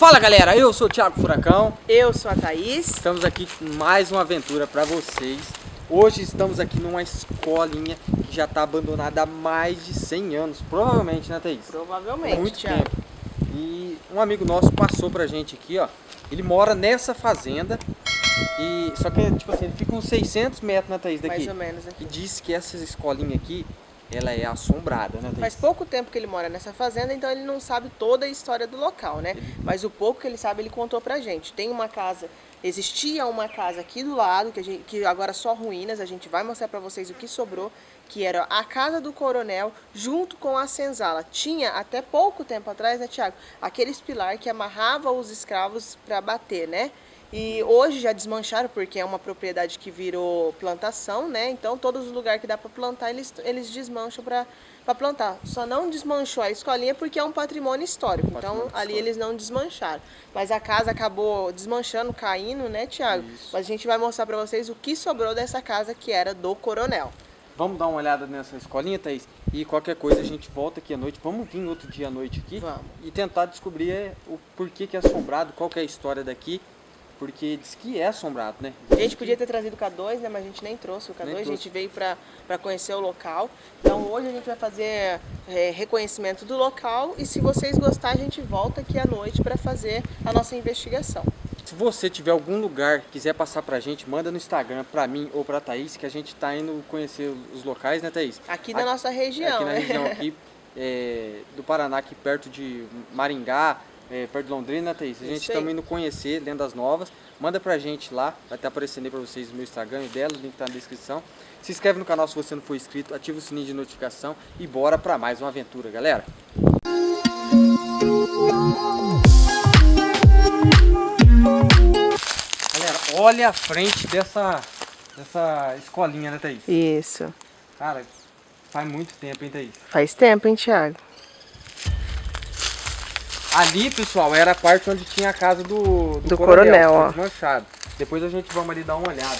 Fala galera, eu sou o Thiago Furacão. Eu sou a Thaís. Estamos aqui com mais uma aventura para vocês. Hoje estamos aqui numa escolinha que já está abandonada há mais de 100 anos, provavelmente, né Thaís? Provavelmente, Muito Thiago. tempo. E um amigo nosso passou pra gente aqui, ó. Ele mora nessa fazenda e só que tipo assim, ele fica uns 600 metros, né Thaís, daqui. Mais ou menos aqui. E disse que essa escolinha aqui, ela é assombrada, né? Faz pouco tempo que ele mora nessa fazenda, então ele não sabe toda a história do local, né? Mas o pouco que ele sabe, ele contou pra gente. Tem uma casa, existia uma casa aqui do lado, que, a gente, que agora só ruínas, a gente vai mostrar pra vocês o que sobrou, que era a casa do coronel, junto com a senzala. Tinha, até pouco tempo atrás, né, Tiago, aqueles pilar que amarrava os escravos pra bater, né? E hoje já desmancharam, porque é uma propriedade que virou plantação, né? Então, todos os lugares que dá para plantar, eles, eles desmancham para plantar. Só não desmanchou a escolinha porque é um patrimônio histórico. Patrimônio então, ali histórico. eles não desmancharam. Mas a casa acabou desmanchando, caindo, né, Tiago? Mas a gente vai mostrar para vocês o que sobrou dessa casa que era do coronel. Vamos dar uma olhada nessa escolinha, Thaís? E qualquer coisa a gente volta aqui à noite. Vamos vir outro dia à noite aqui Vamos. e tentar descobrir é, o porquê que é assombrado, qual que é a história daqui. Porque diz que é assombrado, né? A gente podia ter trazido o K2, né? Mas a gente nem trouxe o K2, Nem a trouxe. gente veio para conhecer o local. Então hoje a gente vai fazer é, reconhecimento do local e se vocês gostarem, a gente volta aqui à noite para fazer a nossa investigação. Se você tiver algum lugar que quiser passar pra gente, manda no Instagram pra mim ou pra Thaís, que a gente tá indo conhecer os locais, né, Thaís? Aqui na Aqui- nossa região, aqui na né? região aqui é, do Paraná, aqui perto de Maringá, é, perto de Londrina, né, Thaís? A gente está indo conhecer Lendas Novas. Manda pra gente lá, vai estar aparecendo aí pra vocês o meu Instagram e dela, o link tá na descrição. Se inscreve no canal se você não for inscrito, ativa o sininho de notificação e bora pra mais uma aventura, galera. Galera, olha a frente dessa, dessa escolinha, né, Thaís? Isso. Cara, faz muito tempo, hein, Thaís? Faz tempo, hein, Thiago? Ali, pessoal, era a parte onde tinha a casa do, Do coronel, foi ó. desmanchado. Depois a gente vamos ali dar uma olhada.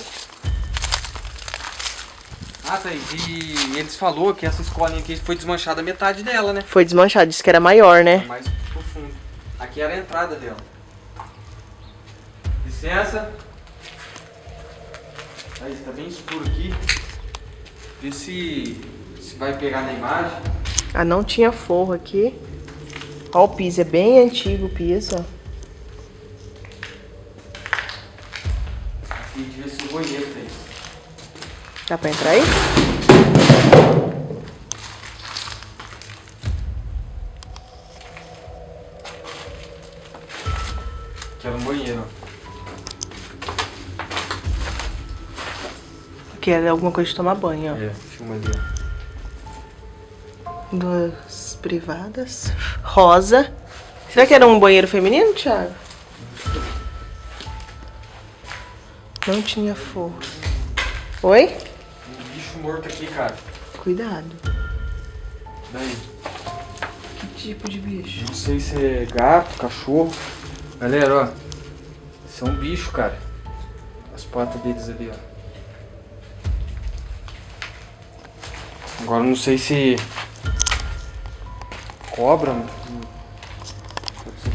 Ah, Thaís, e eles falou que essa escolinha aqui foi desmanchada metade dela, né? Foi desmanchado, disse que era maior, né? Mais profundo. Aqui era a entrada dela. Licença. Thaís, tá bem escuro aqui. Vê se, se vai pegar na imagem. Ah, não tinha forro aqui. Ó, o piso é bem antigo o piso, ó. Aqui devia ser o banheiro, Thaís. Dá pra entrar aí? Que era um banheiro, ó. Que era alguma coisa de tomar banho, ó. É, filma ali, ó. Duas privadas. Rosa. Será que era um banheiro feminino, Thiago? Não tinha forro. Oi? Um bicho morto aqui, cara. Cuidado. Daí. Que tipo de bicho? Não sei se é gato, cachorro. Galera, ó. Isso é um bicho, cara. As patas deles ali, ó. Agora não sei se. Cobra.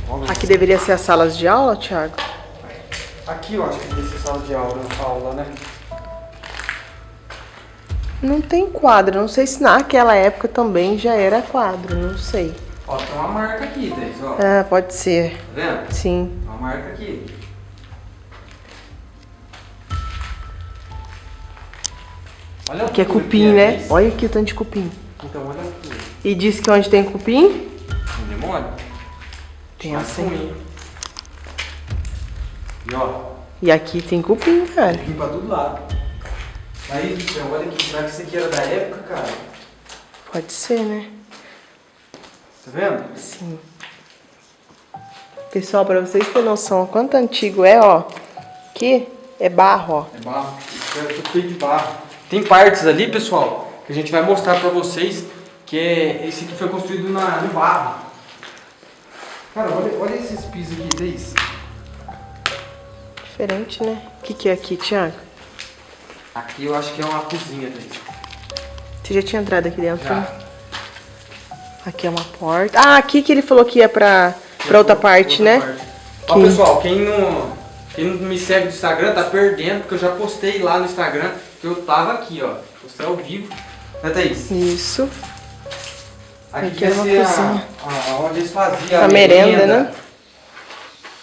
cobra. Aqui deveria ser as salas de aula, Thiago? Aqui eu acho que deve ser sala de aula, aula, né? Não tem quadro. Não sei se naquela época também já era quadro. Não sei. Ó, tem uma marca aqui, Thaís, ó. Ah, pode ser. Tá vendo? Sim. Uma marca aqui. Olha a Aqui é cupim, é, né? Olha aqui o tanto de cupim. Então olha. E diz que onde tem cupim, Não demora? tem assim. E ó, E aqui tem cupim, cara. aqui pra todo lado. Aí, céu, olha aqui. Será que isso aqui era da época, cara? Pode ser, né? Tá vendo? Sim. Pessoal, pra vocês terem noção quanto antigo é, ó. Aqui é barro, ó. É barro. Isso é tudo feito de barro. Tem partes ali, pessoal, que a gente vai mostrar pra vocês que é, esse aqui foi construído na, no barro. Cara, olha, olha esses pisos aqui, Thaís. Diferente, né? O que, que é aqui, Thiago? Aqui eu acho que é uma cozinha, Thaís. Você já tinha entrado aqui dentro? Já. né? Aqui é uma porta. Ah, aqui que ele falou que ia pra, pra outra parte, né? Ó, pessoal, quem não, quem não me segue no Instagram tá perdendo, porque eu já postei lá no Instagram que eu tava aqui, ó. Postei ao vivo. Né, Thaís? Isso. Aqui, Aqui era uma ia ser cozinha. a, a- onde eles faziam A merenda, né?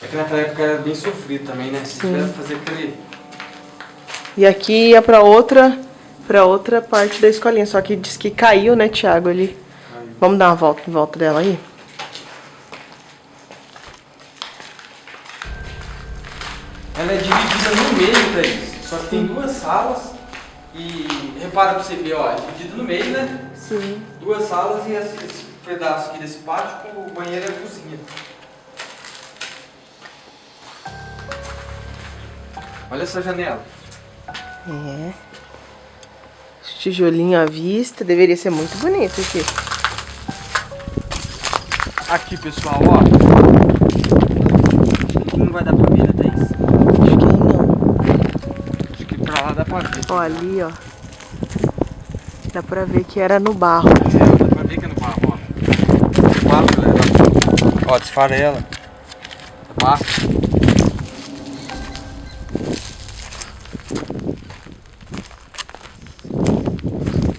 É que naquela época era bem sofrido também, né? Se tiver fazer aquele... E aqui ia pra outra, pra outra parte da escolinha. Só que diz que caiu, né, Thiago, ali. Vamos dar uma volta em volta dela aí? Ela é dividida no meio, Thaís. Só que tem duas salas e... Repara pra você ver, ó. É dividida no meio, né? Sim. Duas salas e esse, esse pedaço aqui desse pátio com o banheiro e a cozinha. Olha essa janela. É. Esse Tijolinho à vista. Deveria ser muito bonito aqui. Aqui, pessoal, ó. Não vai dar pra ver, né, Thaís? Acho que não. Acho que pra lá dá pra ver. Ó, ali, ó. Dá pra ver que era no barro. É, dá pra ver que é no barro, ó. No barro, galera. Ó, desfarela. É barro.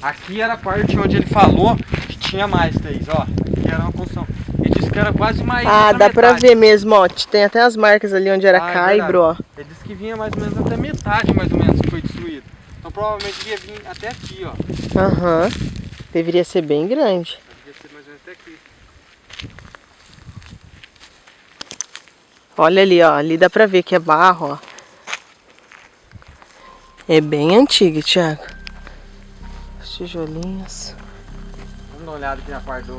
Aqui era a parte onde ele falou que tinha mais, Thaís, ó. Aqui era uma construção. Ele disse que era quase mais. Ah, dá pra metade. ver mesmo, ó. Tem até as marcas ali onde era Ah, é caibro, ó. verdade. Ele disse que vinha mais ou menos até metade, mais ou menos, que foi destruído. Então provavelmente ia vir até aqui, ó. Aham. Deveria ser bem grande. Devia ser mais ou menos até aqui. Olha ali, ó. Ali dá pra ver que é barro, ó. É bem antigo, Thiago. Os tijolinhos. Vamos dar uma olhada aqui na parte do.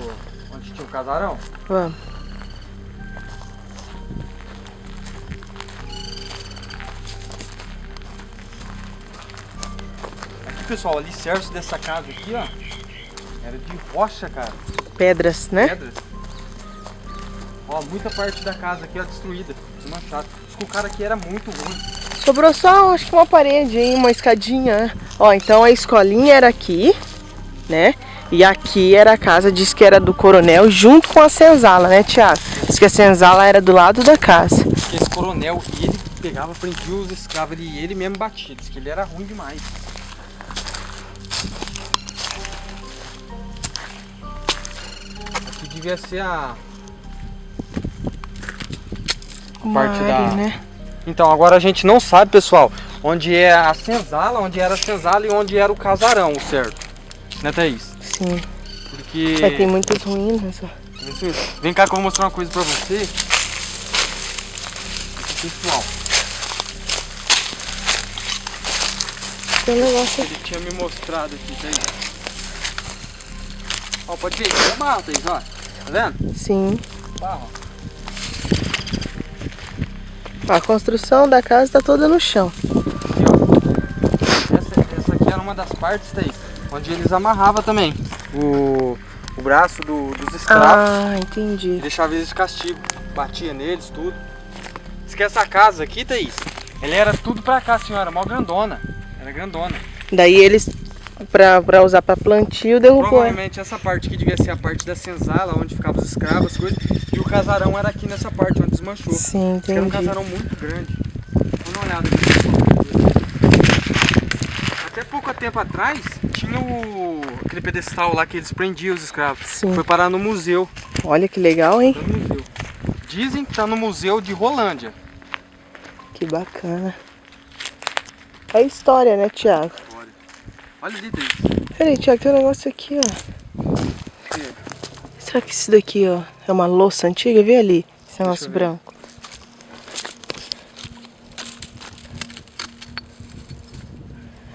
onde tinha o casarão? Vamos. Aqui pessoal, o alicerce dessa casa aqui, ó. Era de rocha, cara. Pedras, né? Pedras. Ó, muita parte da casa aqui, ó, destruída. Desmanchada. Diz que o cara aqui era muito ruim. Sobrou só, acho que uma parede, hein? Uma escadinha. Ó, então a escolinha era aqui, né? E aqui era a casa, diz que era do coronel, junto com a senzala, né, Thiago? Diz que a senzala era do lado da casa. Esse coronel, ele pegava, prendia os escravos e ele mesmo batia. Diz que ele era ruim demais. Devia ser a. Uma parte da- área, né? Então, agora a gente não sabe, pessoal, onde é a senzala, onde era a senzala e onde era o casarão, certo. Né, Thaís? Sim. Porque. Mas tem muitas ruínas, ó. Isso mesmo. Vem cá que eu vou mostrar uma coisa pra você. Pessoal, Tem um negócio ele tinha me mostrado aqui, Thaís. Ó, pode ver, é barro, Thaís, ó. Tá vendo? Sim. Barro. A construção da casa tá toda no chão. Essa, essa aqui era uma das partes, Thaís, onde eles amarravam também o, o braço do- dos escravos. Ah, entendi. deixava eles de castigo. Batia neles, tudo. Diz que essa casa aqui, Thaís, ela era tudo pra cá, senhora, mó grandona. Era grandona. Daí eles, pra, pra usar pra plantio, derrubou. Provavelmente essa parte aqui devia ser a parte da senzala, onde ficavam os escravos, as coisas. E o casarão era aqui nessa parte, onde desmanchou. Sim, que Era um entendi. casarão muito grande. Dar uma olhada aqui. Até pouco tempo atrás, tinha o... aquele pedestal lá que eles prendiam os escravos. Sim. Foi parar no museu. Olha que legal, hein? Tá. Dizem que tá no museu de Rolândia. Que bacana. É história, né, Thiago? Olha, ali, Thaís. Peraí, Thiago, tem um negócio aqui, ó. Será que isso daqui, ó, é uma louça antiga? Vê ali, esse negócio branco.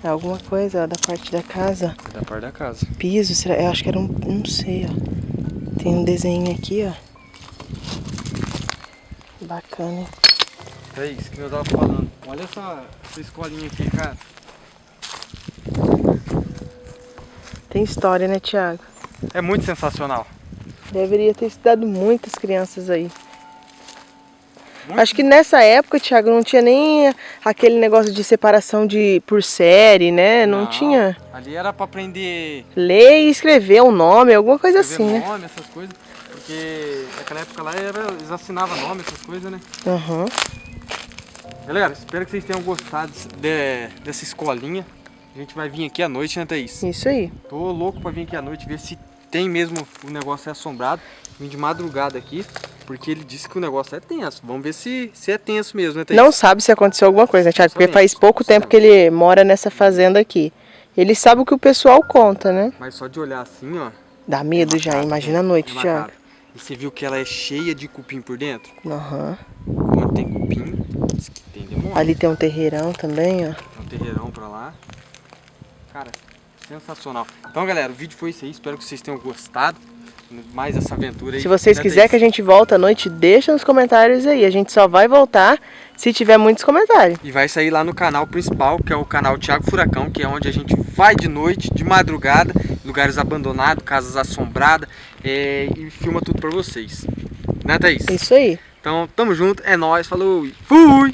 É alguma coisa ó, da parte da casa. É da parte da casa. Piso, será? Eu acho que era um. Não sei, ó. Tem um desenho aqui, ó. Bacana? É isso que eu tava falando. Olha essa, essa escolinha aqui, cara. Tem história, né, Thiago? É muito sensacional. Deveria ter estudado muitas crianças aí. Muito. Acho que nessa época, Thiago, não tinha nem aquele negócio de separação de por série, né? Não, tinha. Ali era pra aprender Ler e escrever um nome, alguma coisa escrever assim, né? nome, essas coisas. Porque naquela época lá era, eles assinavam nome, essas coisas, né? Aham. Galera, espero que vocês tenham gostado de- dessa escolinha. A gente vai vir aqui à noite, né, Thaís? Isso aí. Tô louco pra vir aqui à noite ver se tem mesmo o negócio é assombrado. Vim de madrugada aqui, porque ele disse que o negócio é tenso. Vamos ver se, se é tenso mesmo, né, Thaís? Não sabe se aconteceu alguma coisa, né, Thiago? Porque faz pouco tempo que ele mora nessa fazenda aqui. Ele sabe o que o pessoal conta, né? Mas só de olhar assim, ó. Dá medo já, macabro, imagina a é noite, macabro. Thiago. E você viu que ela é cheia de cupim por dentro? Aham. Onde tem cupim, diz que tem demônio. Ali tem um terreirão também, ó. Tem um terreirão pra lá. Cara, sensacional. Então, galera, o vídeo foi isso aí. Espero que vocês tenham gostado. Mais essa aventura aí. Se vocês quiserem que a gente volte à noite, deixa nos comentários aí. A gente só vai voltar se tiver muitos comentários. E vai sair lá no canal principal, que é o canal Thiago Furacão, que é onde a gente vai de noite, de madrugada, lugares abandonados, casas assombradas, é, e filma tudo pra vocês. Né, Thaís? Isso aí. Então, tamo junto, é nóis, falou e fui!